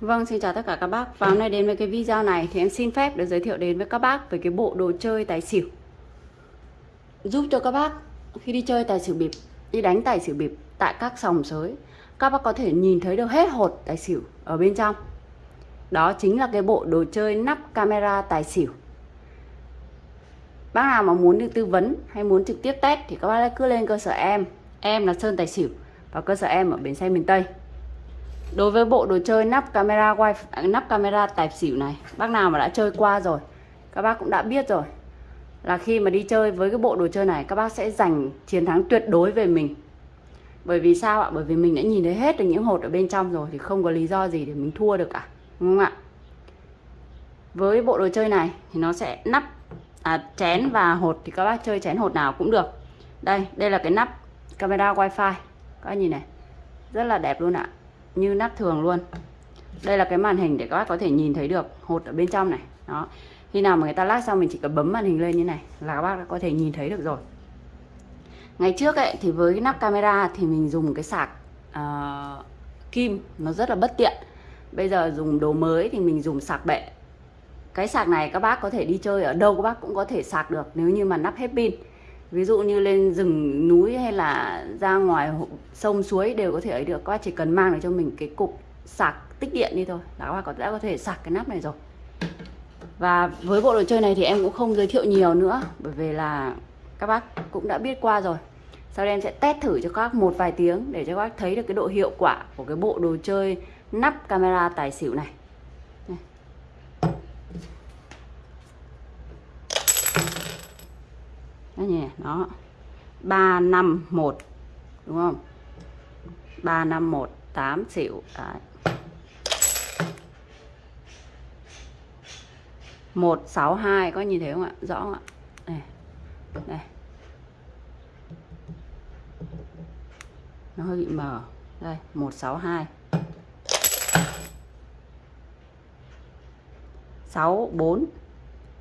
Vâng, xin chào tất cả các bác. Và hôm nay đến với cái video này thì em xin phép được giới thiệu đến với các bác về cái bộ đồ chơi tài xỉu. Giúp cho các bác khi đi chơi tài xỉu bịp, đi đánh tài xỉu bịp tại các sòng sới, các bác có thể nhìn thấy được hết hột tài xỉu ở bên trong. Đó chính là cái bộ đồ chơi nắp camera tài xỉu. Bác nào mà muốn được tư vấn hay muốn trực tiếp test thì các bác cứ lên cơ sở em. Em là Sơn Tài Xỉu và cơ sở em ở bến xe miền Tây. Đối với bộ đồ chơi nắp camera wifi à, nắp camera tài xỉu này, bác nào mà đã chơi qua rồi, các bác cũng đã biết rồi. Là khi mà đi chơi với cái bộ đồ chơi này các bác sẽ giành chiến thắng tuyệt đối về mình. Bởi vì sao ạ? Bởi vì mình đã nhìn thấy hết được những hột ở bên trong rồi thì không có lý do gì để mình thua được cả. Đúng không ạ? Với bộ đồ chơi này thì nó sẽ nắp à, chén và hột thì các bác chơi chén hột nào cũng được. Đây, đây là cái nắp camera wifi. Các bác nhìn này. Rất là đẹp luôn ạ như nắp thường luôn. Đây là cái màn hình để các bác có thể nhìn thấy được hột ở bên trong này. Đó. Khi nào mà người ta lát xong mình chỉ cần bấm màn hình lên như này là các bác đã có thể nhìn thấy được rồi. Ngày trước ấy thì với cái nắp camera thì mình dùng cái sạc uh, kim nó rất là bất tiện. Bây giờ dùng đồ mới thì mình dùng sạc bệ. Cái sạc này các bác có thể đi chơi ở đâu các bác cũng có thể sạc được nếu như mà nắp hết pin ví dụ như lên rừng núi hay là ra ngoài sông, suối đều có thể ấy được. Các bác chỉ cần mang được cho mình cái cục sạc tích điện đi thôi. Là các bác có, đã có thể sạc cái nắp này rồi. Và với bộ đồ chơi này thì em cũng không giới thiệu nhiều nữa, bởi vì là các bác cũng đã biết qua rồi. Sau đây em sẽ test thử cho các bác một vài tiếng để cho các bác thấy được cái độ hiệu quả của cái bộ đồ chơi nắp camera tài xỉu này. Đó nhỉ, đó. 351 đúng không? 351 8 xỉu. Đấy. 162 có nhìn thấy không ạ? Rõ không ạ? Đây. Đây. Nó hơi bị mờ. Đây, 162. 64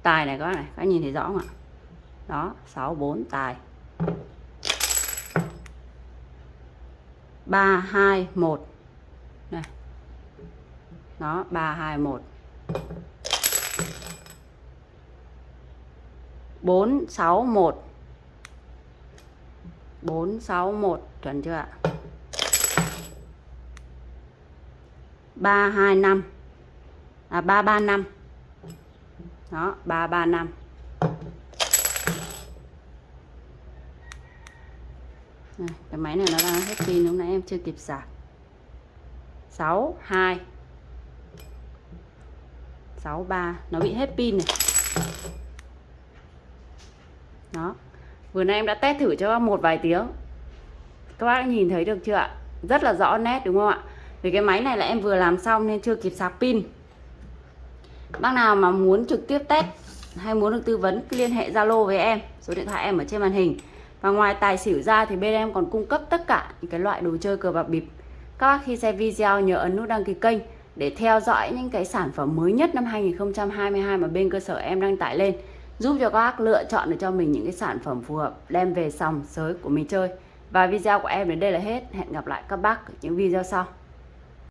tài này các này, các nhìn thấy rõ không ạ? Đó 64 tài. 321 này. Đó 321 461 461 chuẩn chưa ạ? 325 à 335 đó 335 này, cái máy này nó đang hết pin lúc nãy em chưa kịp sạc 6 2 6 3 nó bị hết pin này. Đó. Vừa nay em đã test thử cho một vài tiếng. Các bác nhìn thấy được chưa ạ? Rất là rõ nét đúng không ạ? Vì cái máy này là em vừa làm xong nên chưa kịp sạc pin. Bác nào mà muốn trực tiếp test hay muốn được tư vấn liên hệ Zalo với em. Số điện thoại em ở trên màn hình và ngoài tài xỉu ra thì bên em còn cung cấp tất cả những cái loại đồ chơi cờ bạc bịp. Các bác khi xem video nhớ ấn nút đăng ký kênh để theo dõi những cái sản phẩm mới nhất năm 2022 mà bên cơ sở em đăng tải lên, giúp cho các bác lựa chọn được cho mình những cái sản phẩm phù hợp, đem về sòng sới của mình chơi. Và video của em đến đây là hết. Hẹn gặp lại các bác ở những video sau.